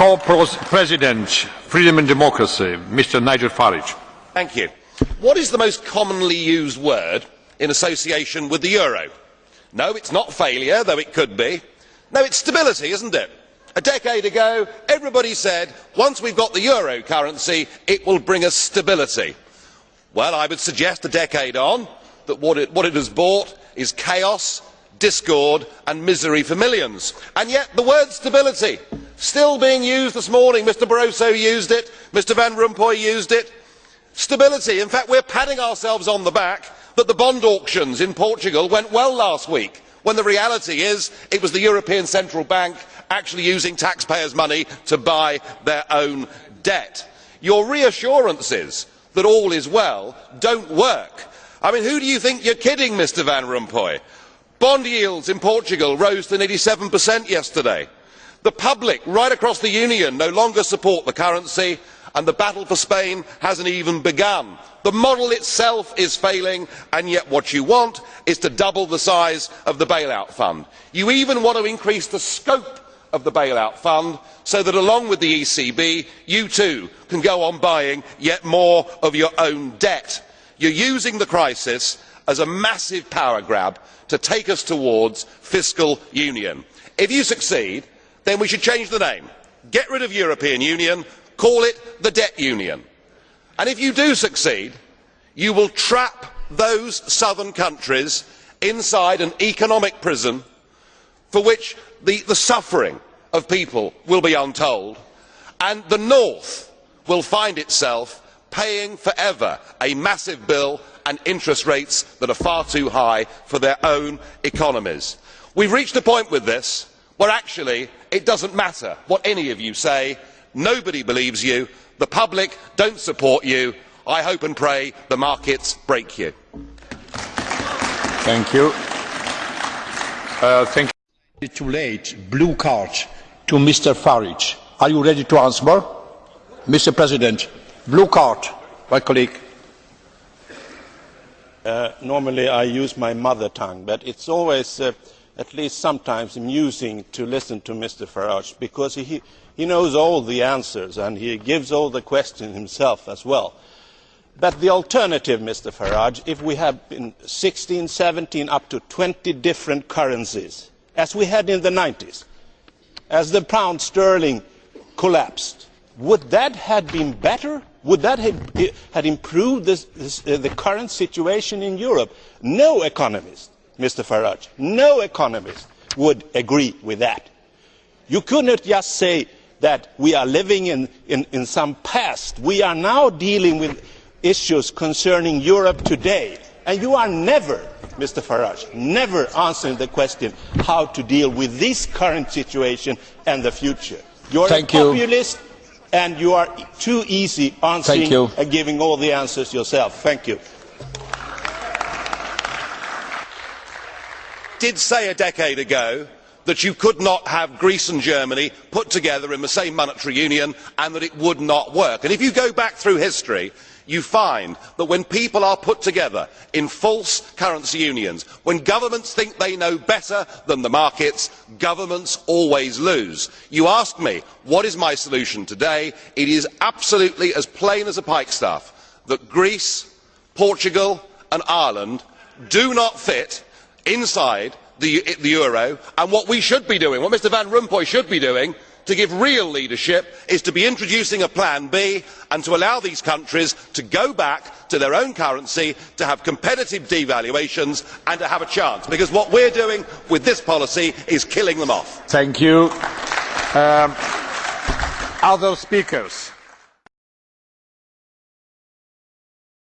co-president, Freedom and Democracy, Mr. Nigel Farage. Thank you. What is the most commonly used word in association with the euro? No, it's not failure, though it could be. No, it's stability, isn't it? A decade ago, everybody said, once we've got the euro currency, it will bring us stability. Well, I would suggest a decade on that what it, what it has brought is chaos, discord and misery for millions. And yet the word stability still being used this morning. Mr Barroso used it, Mr Van Rompuy used it. Stability. In fact, we are patting ourselves on the back that the bond auctions in Portugal went well last week, when the reality is it was the European Central Bank actually using taxpayers' money to buy their own debt. Your reassurances that all is well do not work. I mean, who do you think you are kidding, Mr Van Rompuy? Bond yields in Portugal rose to nearly 7% yesterday. The public right across the Union no longer support the currency and the battle for Spain has not even begun. The model itself is failing and yet what you want is to double the size of the bailout fund. You even want to increase the scope of the bailout fund so that along with the ECB you too can go on buying yet more of your own debt. You are using the crisis as a massive power grab to take us towards fiscal union. If you succeed, then we should change the name. Get rid of European Union, call it the debt union. And if you do succeed, you will trap those southern countries inside an economic prison for which the, suffering of people will be untold, and the north will find itself paying forever a massive bill and interest rates that are far too high for their own economies. we have reached a point with this where actually it does not matter what any of you say nobody believes you the public do not support you i hope and pray the markets break you. Thank you. Uh, thank you. Too late. Blue card to Mr. Farage. Are you ready to answer? Mr. President, blue card, my colleague. Uh, normally I use my mother tongue, but it's always, uh, at least sometimes, amusing to listen to Mr. Farage because he, he knows all the answers and he gives all the questions himself as well. But the alternative, Mr. Farage, if we have in 16, 17, up to 20 different currencies, as we had in the 90s, as the pound sterling collapsed, would that have been better would that have improved this, this, uh, the current situation in europe? no economist mr farage no economist would agree with that. you could not just say that we are living in, some past. we are now dealing with issues concerning europe today and you are never mr farage never answering the question how to deal with this current situation and the future. you are a populist and you are too easy answering and giving all the answers yourself. Thank you. Did say a decade ago that you could not have Greece and Germany put together in the same monetary union and that it would not work. And if you go back through history, you find that when people are put together in false currency unions when governments think they know better than the markets governments always lose. you ask me what is my solution today it is absolutely as plain as a pikestaff that greece portugal and ireland do not fit inside the, euro and what we should be doing what mr van rompuy should be doing to give real leadership is to be introducing a plan b and to allow these countries to go back to their own currency to have competitive devaluations and to have a chance. Because what we are doing with this policy is killing them off.